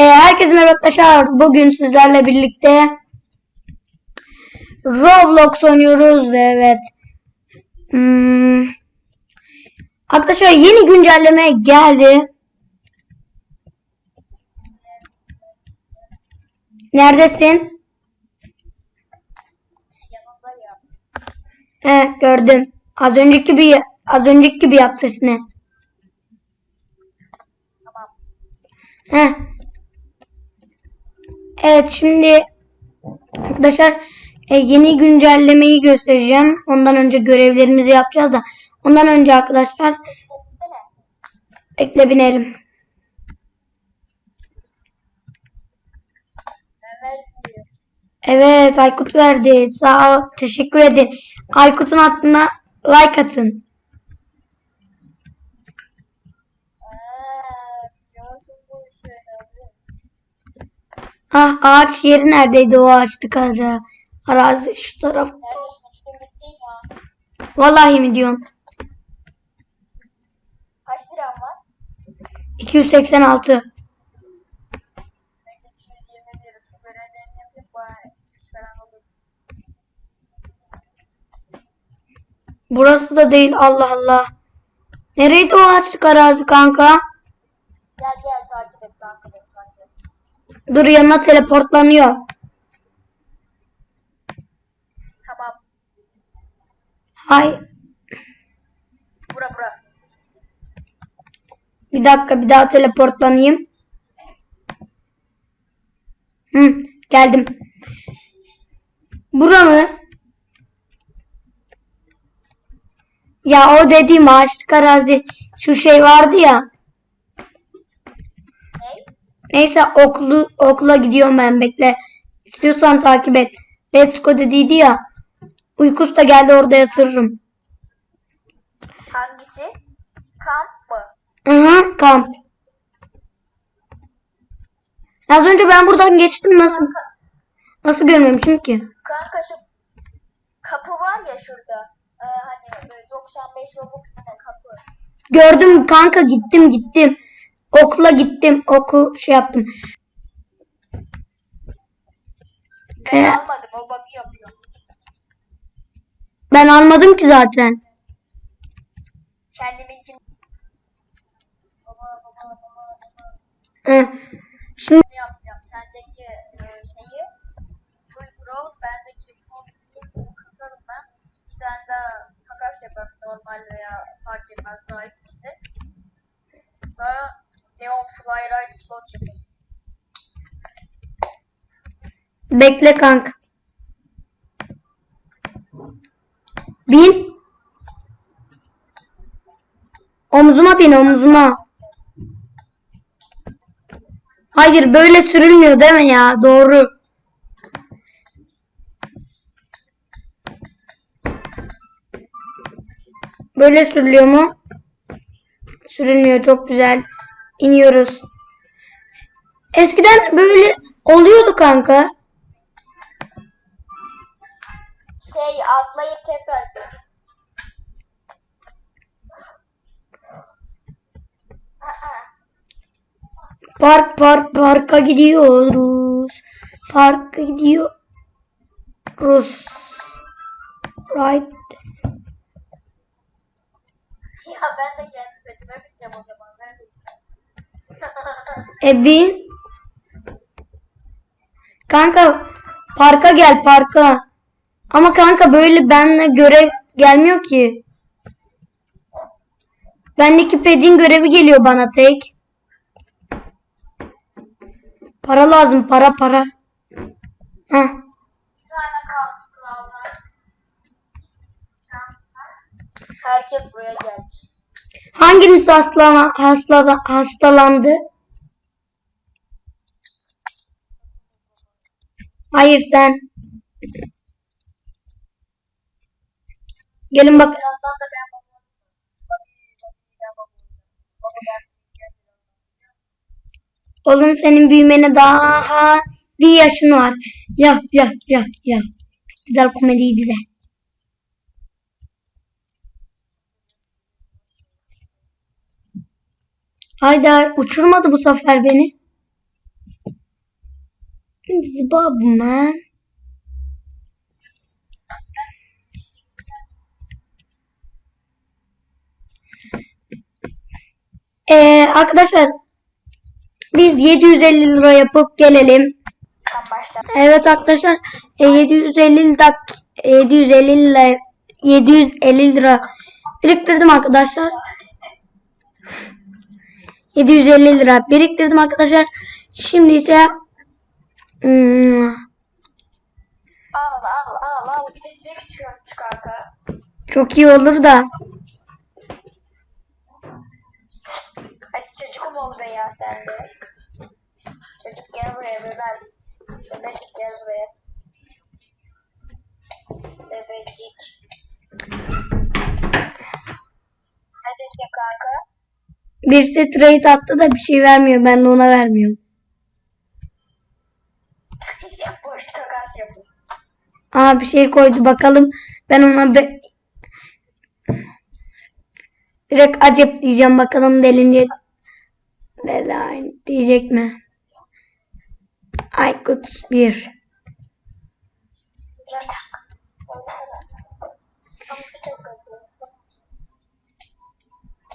Ee, herkese merhaba arkadaşlar. Bugün sizlerle birlikte Roblox oynuyoruz. Evet. Hmm. Arkadaşlar yeni güncelleme geldi. Neredesin? He gördüm. Az önceki gibi az önceki gibi yap sesini. He. Evet şimdi arkadaşlar e, yeni güncellemeyi göstereceğim. Ondan önce görevlerimizi yapacağız da. Ondan önce arkadaşlar bekle binelim. Evet Aykut verdi. Sağ ol. Teşekkür ederim. Aykut'un hattına like atın. Ah ağaç yeri neredeydi o ağaçlık ağacı? Arazi şu taraf. Vallahi mi diyorsun? Kaç liram var? 286. Ben de 221. Şu görevlerini yapayım bana 300 falan olur. Burası da değil Allah Allah. Nereydi o ağaçlık arazi kanka? Gel gel takip et kanka beni takip et. Dur yanına teleportlanıyor. Tamam. Hay Bura bura. bir dakika bir daha teleportlanayım. Hı, geldim. Bura mı? Ya o dediğim ağaçlık arazi şu şey vardı ya. Ney? Neyse okulu okula gidiyorum ben bekle. İstiyorsan takip et. Let's go dediydi ya. Uykusu da geldi orada yatırırım. Hangisi? Kamp mı? Hı kamp. Az önce ben buradan geçtim nasıl nasıl görmemişim ki? Kanka şu kapı var ya şurada. Ee, hani böyle 95 robux tane kapı. Gördüm kanka gittim gittim. Okula gittim. Oku şey yaptım. Ben Ee, almadım o bug'ı yapıyor. ben almadım ki zaten. Baba baba Hı. Şimdi ne yapacağım? Sendeki e, şeyi full growth, bendeki değil, kasalım ben. Bir tane daha takas yaparım normal veya fark etmez daha içinde. Sonra Neon Flyride slot yaparız. bekle kanka. Bin. Omzuma bin omzuma. Hayır böyle sürülmüyor değil mi ya? Doğru. Böyle sürülüyor mu? Sürülmüyor çok güzel. İniyoruz. Eskiden böyle oluyordu kanka. Şey atlayıp tekrar Park park parka gidiyoruz. Parka gidiyoruz. Right. Ya ben de petime bineceğim o zaman. E. Kanka parka gel parka. Ama kanka böyle benle görev gelmiyor ki. Bendeki pedin görevi geliyor bana tek. Para lazım para para. Heh. Herkes buraya gelmiş. Hanginiz hastala, hastala, hastalandı? Hayır sen. Gelin bak. Oğlum senin büyümene daha bir yaşın var. Ya ya ya ya. Güzel komediydi de. Hayda uçurmadı bu sefer beni. Bob man. Ee, arkadaşlar biz 750 lira yapıp gelelim. Evet arkadaşlar e, 750 dak 750 lira 750 lira biriktirdim arkadaşlar. 750 lira biriktirdim arkadaşlar. Şimdi ise hmm, Al al al al. Bir de kanka. çok iyi olur da Hadi çocukum ol be ya sen de. Çocuk gel buraya bebeğim. Bebecik gel buraya. Bebecik. Hadi kanka. Birisi trade attı da bir şey vermiyor. Ben de ona vermiyorum. Boş. Aa bir şey koydu bakalım. Ben ona be... direkt acep diyeceğim bakalım delince Deline diyecek mi? Aykut 1.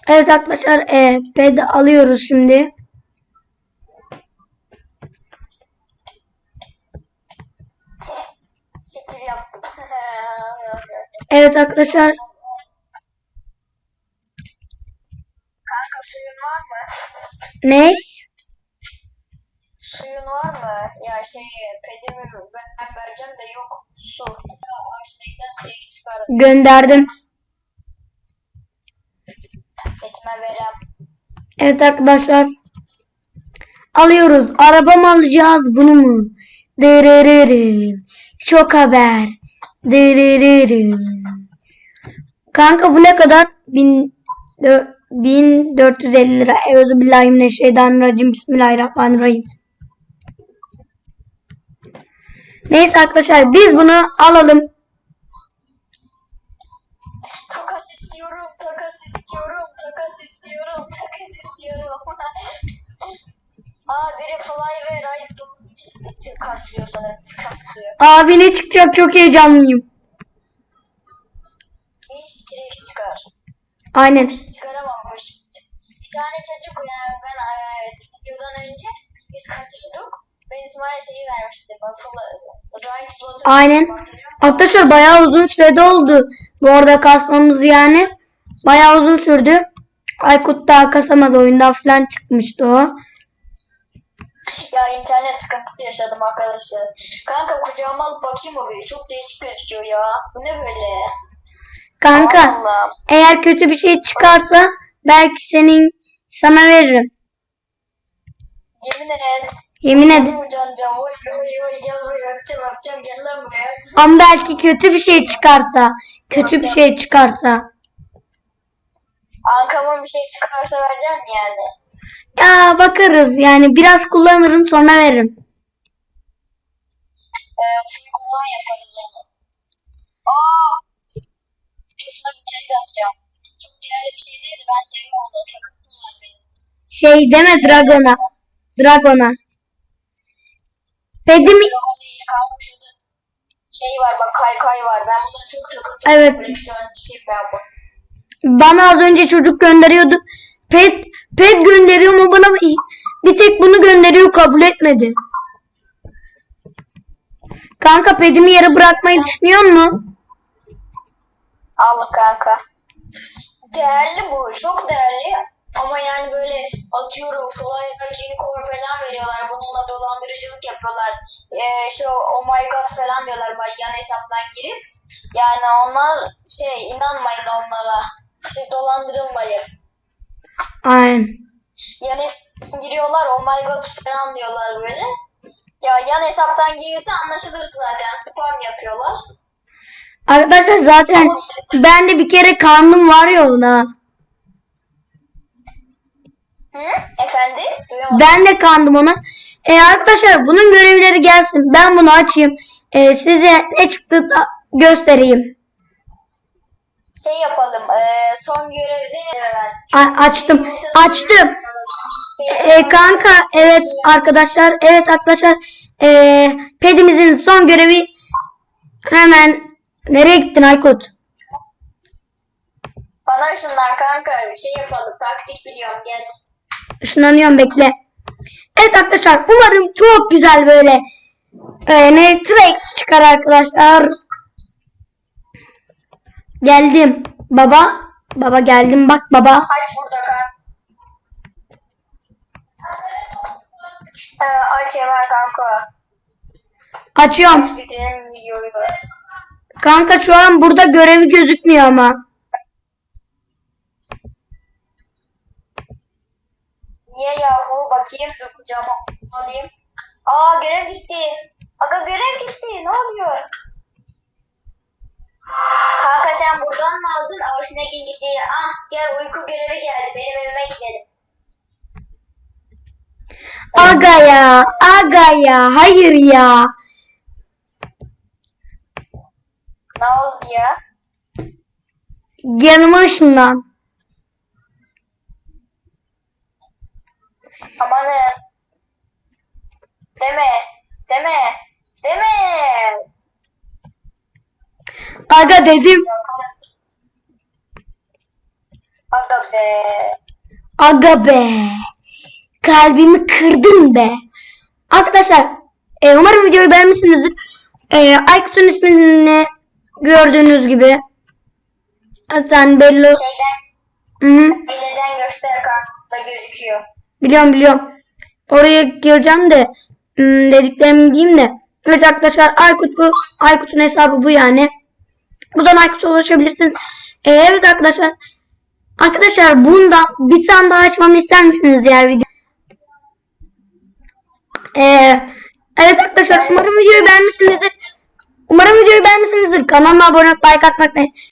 Evet arkadaşlar e, ped alıyoruz şimdi. Evet arkadaşlar Kanka suyun var mı? ne? Suyun var mı? Ya şey pedimi ben vereceğim de yok su. Gönderdim. Evet arkadaşlar. Alıyoruz. Araba mı alacağız bunu mu? Dırırırın. Şok haber. Dırırırın. Kanka bu ne kadar? Bin, dö- 1450 lira. Euzubillahimineşşeytanirracim. Bismillahirrahmanirrahim. Neyse arkadaşlar biz bunu alalım. Takas istiyorum, takas istiyorum, takas istiyorum, takas istiyorum. Aa biri fly ve ride tık kaslıyor sanırım. Tık kaslıyor. Abi ne çıkacak çok heyecanlıyım. Hiç çıkar. Aynen. Hiç çıkaramamış. Bir tane çocuk yani ben videodan önce biz kasıyorduk. Ben İsmail şeyi vermiştim. Slotu. Aynen. Arkadaşlar bayağı uzun sürede oldu. Bu arada kasmamız yani. Bayağı uzun sürdü. Aykut daha kasamadı. Oyundan falan çıkmıştı o. Ya internet sıkıntısı yaşadım arkadaşlar. Kanka kucağıma alıp bakayım o bir. Çok değişik gözüküyor ya. Bu ne böyle? Kanka Allah. eğer kötü bir şey çıkarsa belki senin sana veririm. Yemin et. Yemin buraya. Ama belki kötü bir şey çıkarsa. Kötü bir şey çıkarsa. Ankamın bir şey çıkarsa vereceksin mi yani? Ya bakarız yani biraz kullanırım sonra veririm. Ee, full kullan yaparız onu. Aa! Şuna bir trade yapacağım. Çok değerli bir şey değil de ben seviyorum onu. Takıntım var benim. Şey deme Dragon'a. Dragon'a. Pedim Dragon değil kanka şurada şey var bak kaykay var. Ben bundan çok takıntım. Evet. Koleksiyonçuyum ben bu. Bana az önce çocuk gönderiyordu. Pet pet gönderiyor ama bana bir tek bunu gönderiyor kabul etmedi. Kanka pedimi yere bırakmayı düşünüyor mu? Al kanka. Değerli bu. Çok değerli. Ama yani böyle atıyorum fly unicorn falan veriyorlar. Bununla dolandırıcılık yapıyorlar. Ee, şu oh my god falan diyorlar bak yan hesaptan girip. Yani onlar şey inanmayın onlara. Siz dolandırılmayın. Aynen. Yani giriyorlar oh my god falan diyorlar böyle. Ya yan hesaptan girirse anlaşılır zaten. Spam yapıyorlar. Arkadaşlar zaten ben de bir kere karnım var ya ona. Hı? Efendim? Duyamadım. Ben de kandım ona. E arkadaşlar bunun görevleri gelsin. Ben bunu açayım. E, size ne çıktı göstereyim. Şey yapalım. eee, son görevde A- açtım. Açtım. Şey, E, kanka evet arkadaşlar evet arkadaşlar Ee, pedimizin son görevi hemen nereye gittin Aykut? Bana ışınlan kanka bir şey yapalım. Taktik biliyorum gel. Işınlanıyorum bekle. Evet arkadaşlar umarım çok güzel böyle e, ne Trex çıkar arkadaşlar. Geldim. Baba. Baba geldim bak baba. Aç burada kanka. Ee, aç kanka. Açıyorum. Videoyu. Kanka şu an burada görevi gözükmüyor ama. Niye yahu bakayım kucağıma alayım. Aa görev gitti. Aga görev gitti ne oluyor? Kanka sen buradan mı aldın? Avuçnekin gitti. Ah gel uyku görevi geldi. Benim evime gidelim. Aga ya. Aga ya. Hayır ya. Ne oldu ya? Yanıma ışınlan. Amanın. Deme. Deme. Deme. Aga dedim. Aga be. Aga be. Kalbimi kırdın be. Arkadaşlar e, umarım videoyu beğenmişsinizdir. E, Aykut'un ismini gördüğünüz gibi. Zaten belli. Şeyden Hı -hı. neden göster kanka gözüküyor. Biliyorum biliyorum. Oraya gireceğim de hmm, dediklerimi diyeyim de. Evet arkadaşlar Aykut bu. Aykut'un hesabı bu yani. Buradan Aykut'a ulaşabilirsiniz. Ee, evet arkadaşlar. Arkadaşlar bundan bir tane daha açmamı ister misiniz diğer video? Ee, evet arkadaşlar umarım videoyu beğenmişsinizdir. Umarım videoyu beğenmişsinizdir. Kanalıma abone olup like atmayı unutmayın.